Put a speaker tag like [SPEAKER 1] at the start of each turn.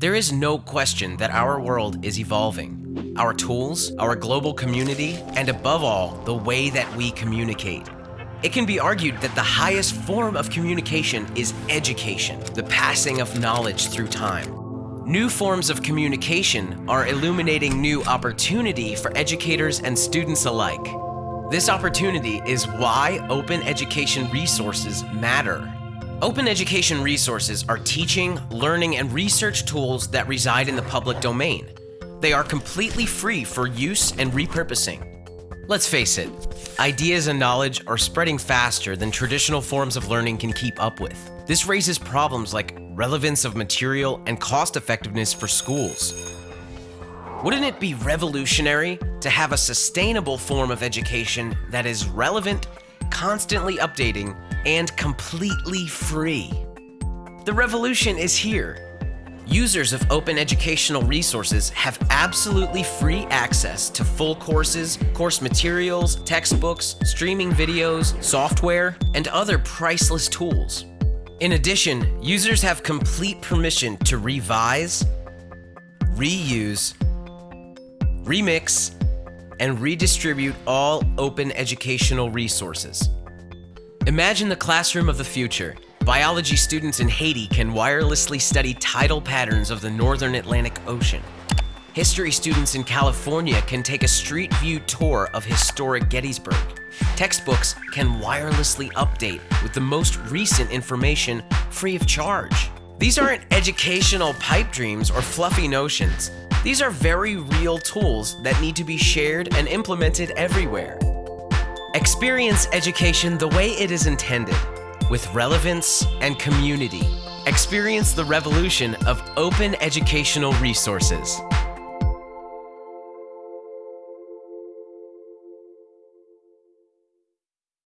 [SPEAKER 1] There is no question that our world is evolving. Our tools, our global community, and above all, the way that we communicate. It can be argued that the highest form of communication is education, the passing of knowledge through time. New forms of communication are illuminating new opportunity for educators and students alike. This opportunity is why open education resources matter. Open education resources are teaching, learning, and research tools that reside in the public domain. They are completely free for use and repurposing. Let's face it, ideas and knowledge are spreading faster than traditional forms of learning can keep up with. This raises problems like relevance of material and cost effectiveness for schools. Wouldn't it be revolutionary to have a sustainable form of education that is relevant, constantly updating, and completely free. The revolution is here. Users of open educational resources have absolutely free access to full courses, course materials, textbooks, streaming videos, software, and other priceless tools. In addition, users have complete permission to revise, reuse, remix, and redistribute all open educational resources. Imagine the classroom of the future. Biology students in Haiti can wirelessly study tidal patterns of the northern Atlantic Ocean. History students in California can take a street view tour of historic Gettysburg. Textbooks can wirelessly update with the most recent information free of charge. These aren't educational pipe dreams or fluffy notions. These are very real tools that need to be shared and implemented everywhere. Experience education the way it is intended, with relevance and community. Experience the revolution of open educational resources.